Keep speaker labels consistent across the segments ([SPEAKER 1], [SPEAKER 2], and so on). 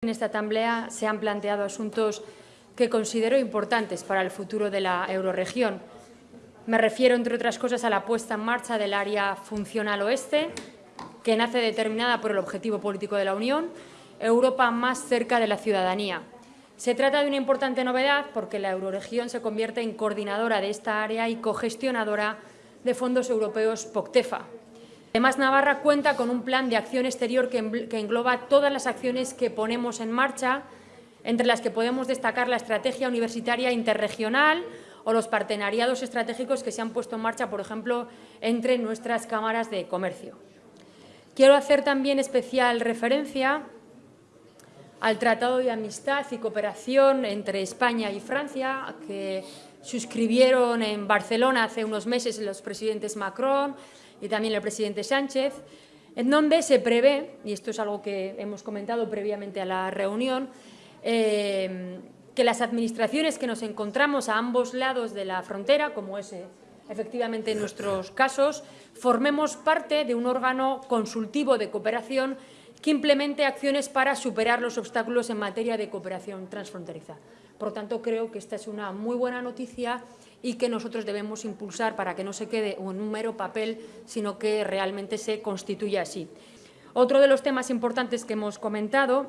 [SPEAKER 1] En esta asamblea se han planteado asuntos que considero importantes para el futuro de la eurorregión. Me refiero, entre otras cosas, a la puesta en marcha del área funcional oeste, que nace determinada por el objetivo político de la Unión, Europa más cerca de la ciudadanía. Se trata de una importante novedad porque la eurorregión se convierte en coordinadora de esta área y cogestionadora de fondos europeos POCTEFA, Además, Navarra cuenta con un plan de acción exterior que engloba todas las acciones que ponemos en marcha, entre las que podemos destacar la estrategia universitaria interregional o los partenariados estratégicos que se han puesto en marcha, por ejemplo, entre nuestras cámaras de comercio. Quiero hacer también especial referencia al Tratado de Amistad y Cooperación entre España y Francia, que suscribieron en Barcelona hace unos meses los presidentes Macron y también el presidente Sánchez, en donde se prevé, y esto es algo que hemos comentado previamente a la reunión, eh, que las administraciones que nos encontramos a ambos lados de la frontera, como es eh, efectivamente en nuestros casos, formemos parte de un órgano consultivo de cooperación que implemente acciones para superar los obstáculos en materia de cooperación transfronteriza. Por lo tanto, creo que esta es una muy buena noticia y que nosotros debemos impulsar para que no se quede en un mero papel, sino que realmente se constituya así. Otro de los temas importantes que hemos comentado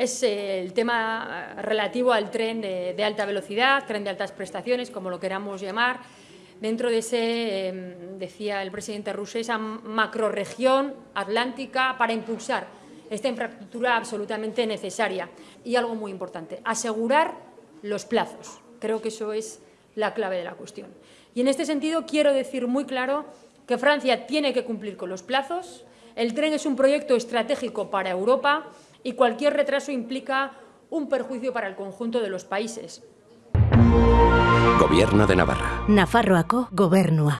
[SPEAKER 1] es el tema relativo al tren de, alta velocidad, tren de altas prestaciones, como lo queramos llamar, dentro de ese, em, decía el presidente ruso, esa macroregión atlántica para impulsar esta infraestructura absolutamente necesaria. Y algo muy importante, asegurar los plazos. Creo que eso es la clave de la cuestión. Y en este sentido quiero decir muy claro que Francia tiene que cumplir con los plazos, el tren es un proyecto estratégico para Europa y cualquier retraso implica un perjuicio para el conjunto de los países.
[SPEAKER 2] Gobierno de Navarra.
[SPEAKER 3] Nafarroako gobernua.